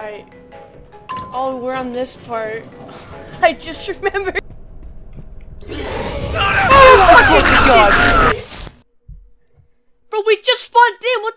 Alright. Oh, we're on this part. I just remembered. Oh my god! Bro, we just spawned in, what